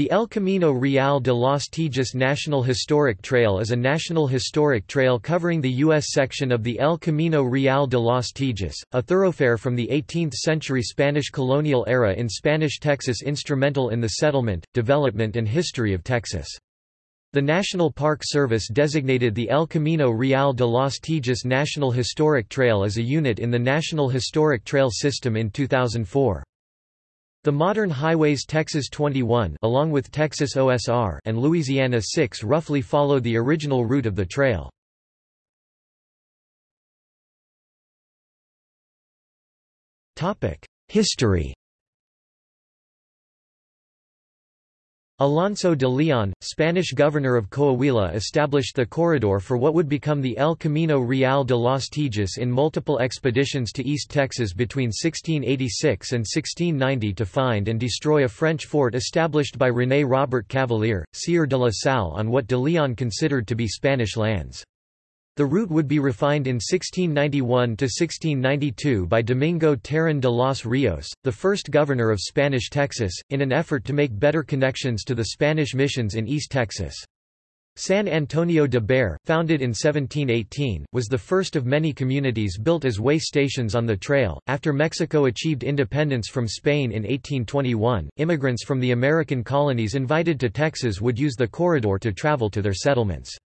The El Camino Real de los Tejas National Historic Trail is a national historic trail covering the U.S. section of the El Camino Real de los Tejas, a thoroughfare from the 18th-century Spanish colonial era in Spanish Texas instrumental in the settlement, development and history of Texas. The National Park Service designated the El Camino Real de los Tejas National Historic Trail as a unit in the National Historic Trail System in 2004. The modern highways Texas 21 along with Texas OSR and Louisiana 6 roughly follow the original route of the trail. History Alonso de Leon, Spanish governor of Coahuila established the corridor for what would become the El Camino Real de los Tejas in multiple expeditions to East Texas between 1686 and 1690 to find and destroy a French fort established by René Robert Cavelier, Sieur de la Salle on what de Leon considered to be Spanish lands. The route would be refined in 1691–1692 by Domingo Terán de los Rios, the first governor of Spanish Texas, in an effort to make better connections to the Spanish missions in East Texas. San Antonio de Bexar, founded in 1718, was the first of many communities built as way stations on the trail. After Mexico achieved independence from Spain in 1821, immigrants from the American colonies invited to Texas would use the corridor to travel to their settlements.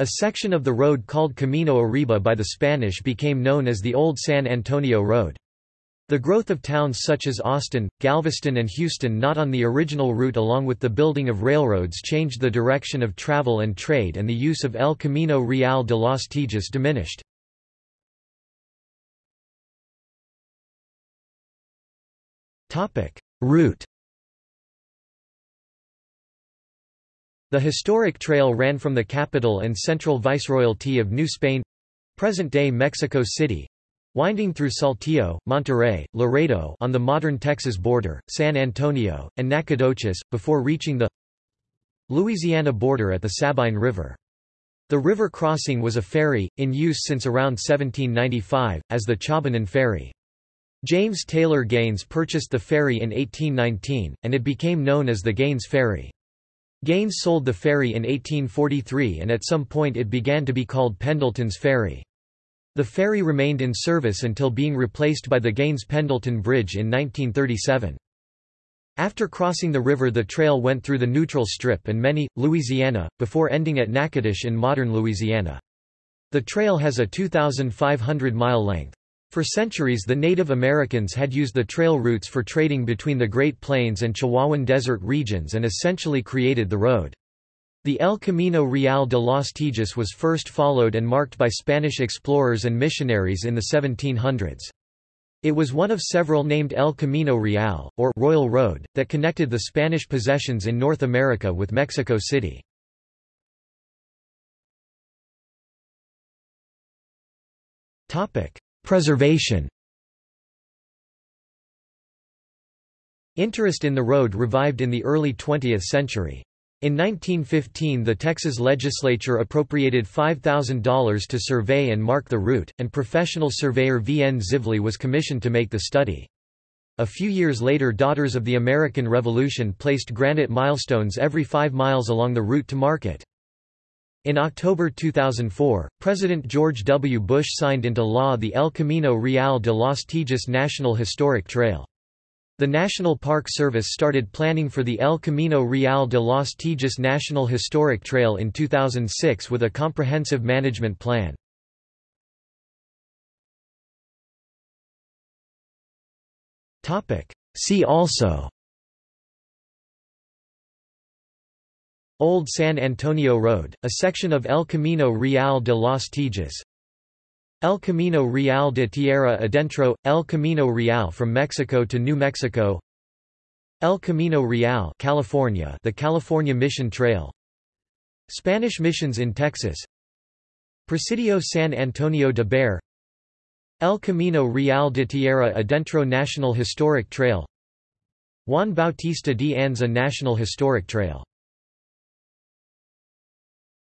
A section of the road called Camino Arriba by the Spanish became known as the Old San Antonio Road. The growth of towns such as Austin, Galveston and Houston not on the original route along with the building of railroads changed the direction of travel and trade and the use of El Camino Real de los Tejas diminished. Route The historic trail ran from the capital and central viceroyalty of New Spain—present-day Mexico City, winding through Saltillo, Monterrey, Laredo on the modern Texas border, San Antonio, and Nacogdoches, before reaching the Louisiana border at the Sabine River. The river crossing was a ferry, in use since around 1795, as the Chabanon Ferry. James Taylor Gaines purchased the ferry in 1819, and it became known as the Gaines Ferry. Gaines sold the ferry in 1843 and at some point it began to be called Pendleton's Ferry. The ferry remained in service until being replaced by the Gaines-Pendleton Bridge in 1937. After crossing the river the trail went through the Neutral Strip and Many, Louisiana, before ending at Natchitoches in modern Louisiana. The trail has a 2,500-mile length. For centuries the Native Americans had used the trail routes for trading between the Great Plains and Chihuahuan Desert regions and essentially created the road. The El Camino Real de los Tejas was first followed and marked by Spanish explorers and missionaries in the 1700s. It was one of several named El Camino Real, or Royal Road, that connected the Spanish possessions in North America with Mexico City. Topic: Preservation Interest in the road revived in the early 20th century. In 1915 the Texas legislature appropriated $5,000 to survey and mark the route, and professional surveyor V. N. Zivley was commissioned to make the study. A few years later Daughters of the American Revolution placed granite milestones every five miles along the route to mark it. In October 2004, President George W. Bush signed into law the El Camino Real de los Tejas National Historic Trail. The National Park Service started planning for the El Camino Real de los Tejas National Historic Trail in 2006 with a comprehensive management plan. See also Old San Antonio Road, a section of El Camino Real de los Tejas El Camino Real de Tierra Adentro – El Camino Real from Mexico to New Mexico. El Camino Real California the California Mission Trail. Spanish missions in Texas. Presidio San Antonio de Bexar El Camino Real de Tierra Adentro National Historic Trail. Juan Bautista de Anza National Historic Trail